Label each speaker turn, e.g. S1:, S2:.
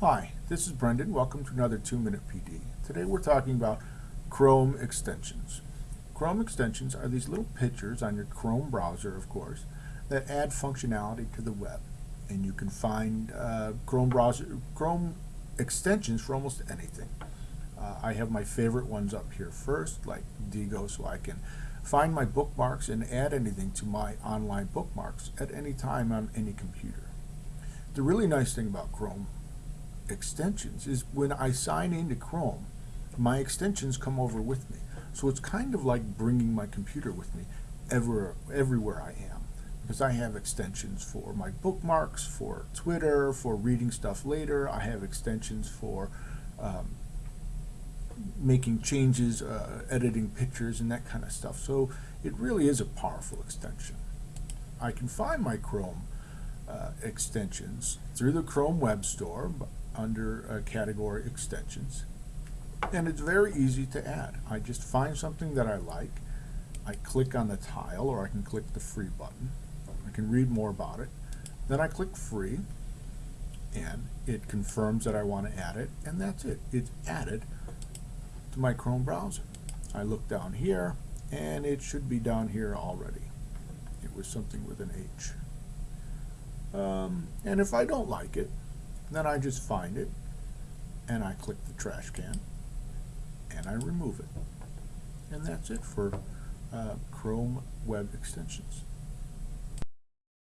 S1: Hi, this is Brendan. Welcome to another 2 Minute PD. Today we're talking about Chrome extensions. Chrome extensions are these little pictures on your Chrome browser, of course, that add functionality to the web. And you can find uh, Chrome browser, Chrome extensions for almost anything. Uh, I have my favorite ones up here first, like Diigo, so I can find my bookmarks and add anything to my online bookmarks at any time on any computer. The really nice thing about Chrome extensions is when I sign into Chrome, my extensions come over with me. So it's kind of like bringing my computer with me ever, everywhere I am. Because I have extensions for my bookmarks, for Twitter, for reading stuff later. I have extensions for um, making changes, uh, editing pictures, and that kind of stuff. So it really is a powerful extension. I can find my Chrome uh, extensions through the Chrome Web Store under uh, category extensions. And it's very easy to add. I just find something that I like. I click on the tile or I can click the free button. I can read more about it. Then I click free and it confirms that I want to add it and that's it. It's added to my Chrome browser. I look down here and it should be down here already. It was something with an H. Um, and if I don't like it, then I just find it and I click the trash can and I remove it. And that's it for uh, Chrome Web Extensions.